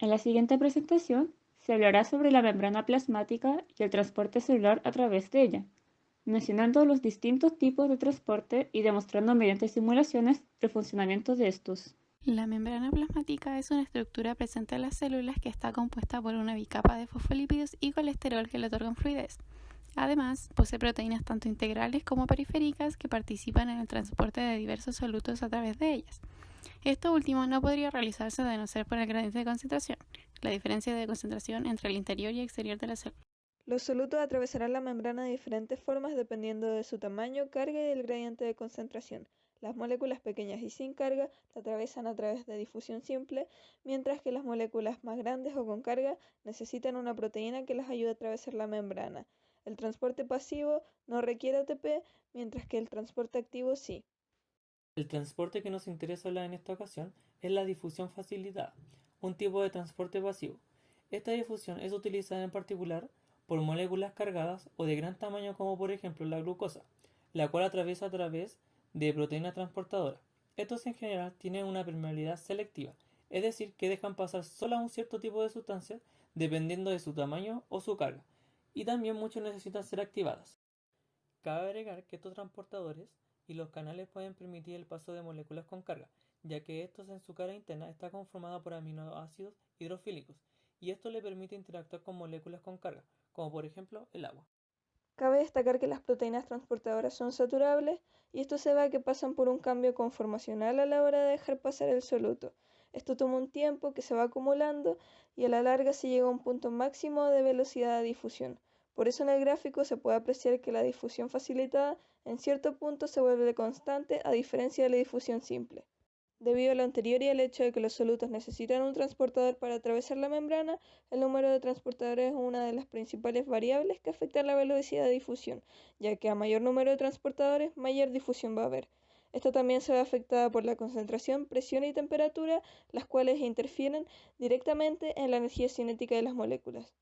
En la siguiente presentación se hablará sobre la membrana plasmática y el transporte celular a través de ella, mencionando los distintos tipos de transporte y demostrando mediante simulaciones el funcionamiento de estos. La membrana plasmática es una estructura presente en las células que está compuesta por una bicapa de fosfolípidos y colesterol que le otorgan fluidez. Además, posee proteínas tanto integrales como periféricas que participan en el transporte de diversos solutos a través de ellas. Esto último no podría realizarse de no ser por el gradiente de concentración, la diferencia de concentración entre el interior y exterior de la célula. Los solutos atravesarán la membrana de diferentes formas dependiendo de su tamaño, carga y el gradiente de concentración. Las moléculas pequeñas y sin carga la atraviesan a través de difusión simple, mientras que las moléculas más grandes o con carga necesitan una proteína que las ayude a atravesar la membrana. El transporte pasivo no requiere ATP, mientras que el transporte activo sí. El transporte que nos interesa hablar en esta ocasión es la difusión facilitada, un tipo de transporte pasivo. Esta difusión es utilizada en particular por moléculas cargadas o de gran tamaño como por ejemplo la glucosa, la cual atraviesa a través de proteínas transportadoras. Estos en general tienen una permeabilidad selectiva, es decir, que dejan pasar solo a un cierto tipo de sustancias dependiendo de su tamaño o su carga, y también muchos necesitan ser activadas. Cabe agregar que estos transportadores y los canales pueden permitir el paso de moléculas con carga, ya que estos en su cara interna está conformado por aminoácidos hidrofílicos, y esto le permite interactuar con moléculas con carga, como por ejemplo el agua. Cabe destacar que las proteínas transportadoras son saturables y esto se ve que pasan por un cambio conformacional a la hora de dejar pasar el soluto. Esto toma un tiempo que se va acumulando y a la larga se llega a un punto máximo de velocidad de difusión. Por eso en el gráfico se puede apreciar que la difusión facilitada en cierto punto se vuelve constante a diferencia de la difusión simple. Debido a lo anterior y al hecho de que los solutos necesitan un transportador para atravesar la membrana, el número de transportadores es una de las principales variables que afectan la velocidad de difusión, ya que a mayor número de transportadores, mayor difusión va a haber. Esto también se ve afectada por la concentración, presión y temperatura, las cuales interfieren directamente en la energía cinética de las moléculas.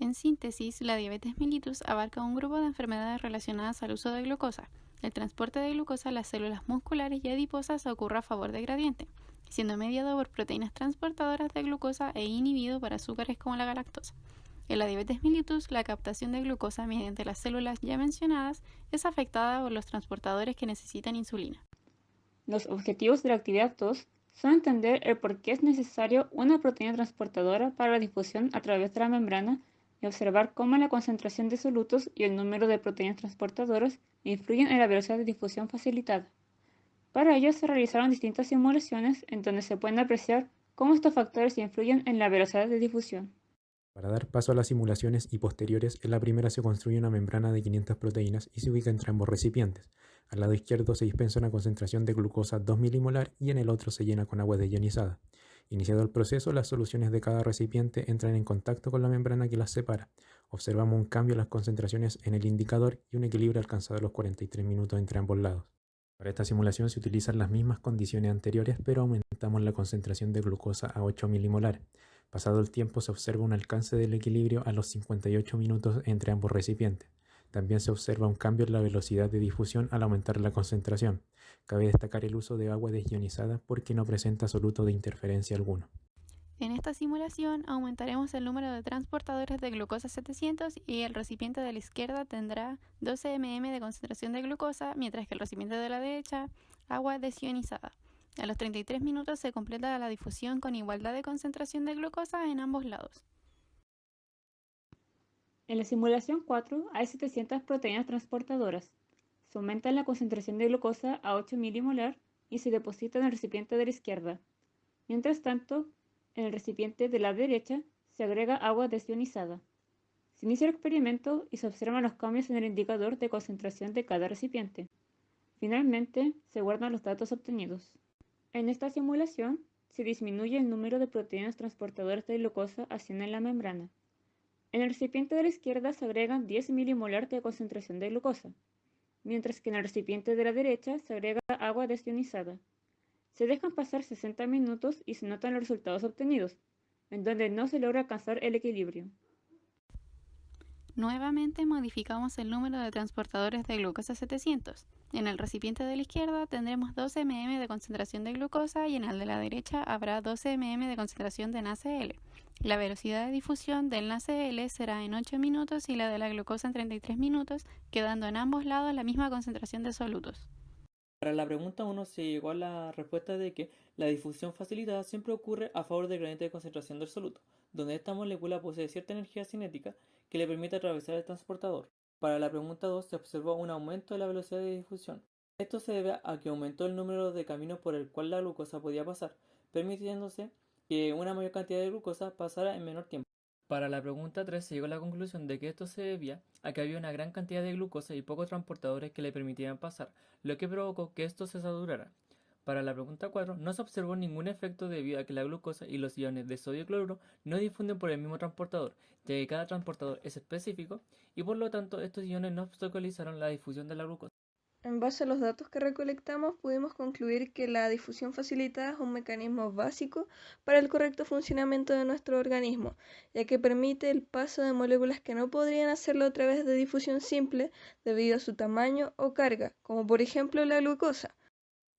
En síntesis, la diabetes mellitus abarca un grupo de enfermedades relacionadas al uso de glucosa, el transporte de glucosa a las células musculares y adiposas ocurre a favor del gradiente, siendo mediado por proteínas transportadoras de glucosa e inhibido por azúcares como la galactosa. En la diabetes mellitus, la captación de glucosa mediante las células ya mencionadas es afectada por los transportadores que necesitan insulina. Los objetivos de la actividad 2 son entender el por qué es necesario una proteína transportadora para la difusión a través de la membrana y observar cómo la concentración de solutos y el número de proteínas transportadoras influyen en la velocidad de difusión facilitada. Para ello se realizaron distintas simulaciones en donde se pueden apreciar cómo estos factores influyen en la velocidad de difusión. Para dar paso a las simulaciones y posteriores, en la primera se construye una membrana de 500 proteínas y se ubica entre ambos recipientes. Al lado izquierdo se dispensa una concentración de glucosa 2 milimolar y en el otro se llena con agua desionizada. Iniciado el proceso, las soluciones de cada recipiente entran en contacto con la membrana que las separa. Observamos un cambio en las concentraciones en el indicador y un equilibrio alcanzado a los 43 minutos entre ambos lados. Para esta simulación se utilizan las mismas condiciones anteriores, pero aumentamos la concentración de glucosa a 8 milimolar. Pasado el tiempo se observa un alcance del equilibrio a los 58 minutos entre ambos recipientes. También se observa un cambio en la velocidad de difusión al aumentar la concentración. Cabe destacar el uso de agua desionizada porque no presenta soluto de interferencia alguno. En esta simulación aumentaremos el número de transportadores de glucosa 700 y el recipiente de la izquierda tendrá 12 mm de concentración de glucosa, mientras que el recipiente de la derecha agua desionizada. A los 33 minutos se completa la difusión con igualdad de concentración de glucosa en ambos lados. En la simulación 4 hay 700 proteínas transportadoras. Se aumenta la concentración de glucosa a 8 milimolar y se deposita en el recipiente de la izquierda. Mientras tanto, en el recipiente de la derecha se agrega agua desionizada. Se inicia el experimento y se observan los cambios en el indicador de concentración de cada recipiente. Finalmente, se guardan los datos obtenidos. En esta simulación, se disminuye el número de proteínas transportadoras de glucosa hacia en la membrana. En el recipiente de la izquierda se agregan 10 milimolar de concentración de glucosa, mientras que en el recipiente de la derecha se agrega agua desionizada. Se dejan pasar 60 minutos y se notan los resultados obtenidos, en donde no se logra alcanzar el equilibrio. Nuevamente modificamos el número de transportadores de glucosa 700. En el recipiente de la izquierda tendremos 12 mm de concentración de glucosa y en el de la derecha habrá 12 mm de concentración de NaCl. La velocidad de difusión del NaCl será en 8 minutos y la de la glucosa en 33 minutos, quedando en ambos lados la misma concentración de solutos. Para la pregunta 1 se llegó a la respuesta de que la difusión facilitada siempre ocurre a favor del gradiente de concentración del soluto, donde esta molécula posee cierta energía cinética que le permite atravesar el transportador. Para la pregunta 2 se observó un aumento de la velocidad de difusión. Esto se debe a que aumentó el número de caminos por el cual la glucosa podía pasar, permitiéndose que una mayor cantidad de glucosa pasara en menor tiempo. Para la pregunta 3 se llegó a la conclusión de que esto se debía a que había una gran cantidad de glucosa y pocos transportadores que le permitían pasar, lo que provocó que esto se saturara. Para la pregunta 4 no se observó ningún efecto debido a que la glucosa y los iones de sodio y cloruro no difunden por el mismo transportador, ya que cada transportador es específico y por lo tanto estos iones no obstaculizaron la difusión de la glucosa. En base a los datos que recolectamos, pudimos concluir que la difusión facilitada es un mecanismo básico para el correcto funcionamiento de nuestro organismo, ya que permite el paso de moléculas que no podrían hacerlo a través de difusión simple debido a su tamaño o carga, como por ejemplo la glucosa.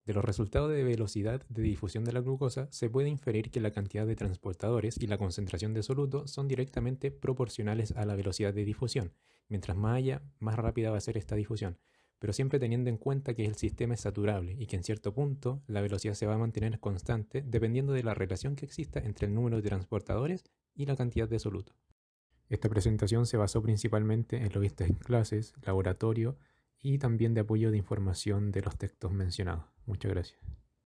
De los resultados de velocidad de difusión de la glucosa se puede inferir que la cantidad de transportadores y la concentración de soluto son directamente proporcionales a la velocidad de difusión. Mientras más haya, más rápida va a ser esta difusión pero siempre teniendo en cuenta que el sistema es saturable y que en cierto punto la velocidad se va a mantener constante dependiendo de la relación que exista entre el número de transportadores y la cantidad de soluto. Esta presentación se basó principalmente en lo visto en clases, laboratorio y también de apoyo de información de los textos mencionados. Muchas gracias.